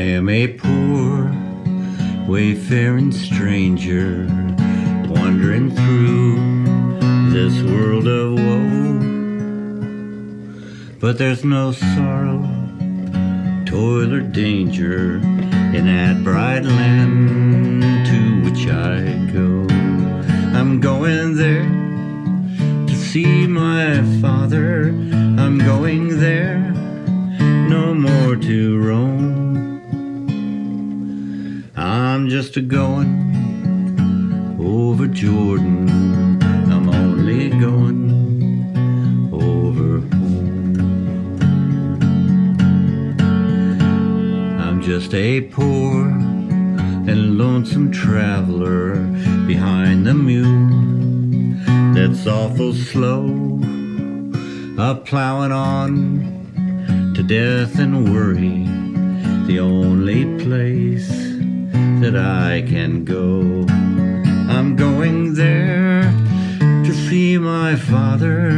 am a poor, wayfaring stranger, wandering through this world of woe. But there's no sorrow, toil, or danger in that bright land to which I I'm just a going over Jordan. I'm only going over home. I'm just a poor and lonesome traveler behind the mule that's awful slow, a plowing on to death and worry, the only place that I can go. I'm going there to see my father.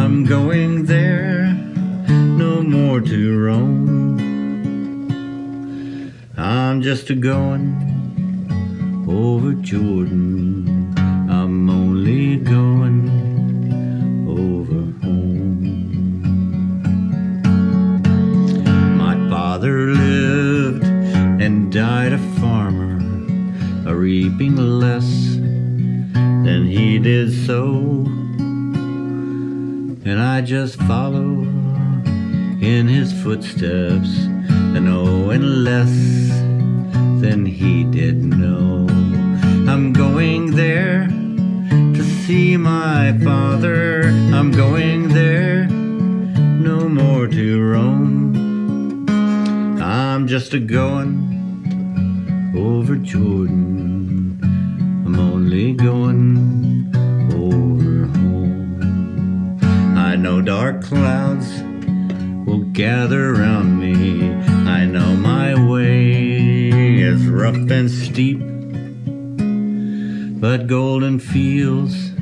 I'm going there no more to roam. I'm just a going over Jordan. I'm only going over home. My father lived and died a reaping less than he did sow. And I just follow in his footsteps and knowing less than he did know. I'm going there to see my father. I'm going there no more to roam. I'm just a going over Jordan. I'm only going over home. I know dark clouds will gather around me. I know my way is rough and steep, but golden fields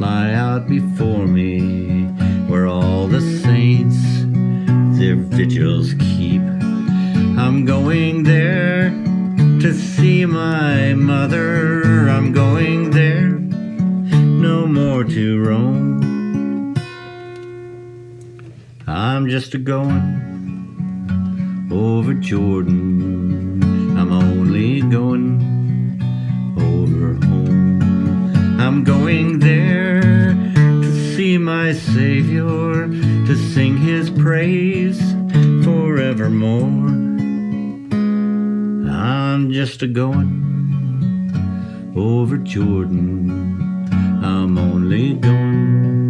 lie out before me where all the saints their vigils keep. I'm going there to see my mother. I'm going there no more to roam. I'm just a going over Jordan. I'm only going over home. I'm going there to see my Savior, to sing his praise forevermore. I'm just a going over Jordan. I'm only going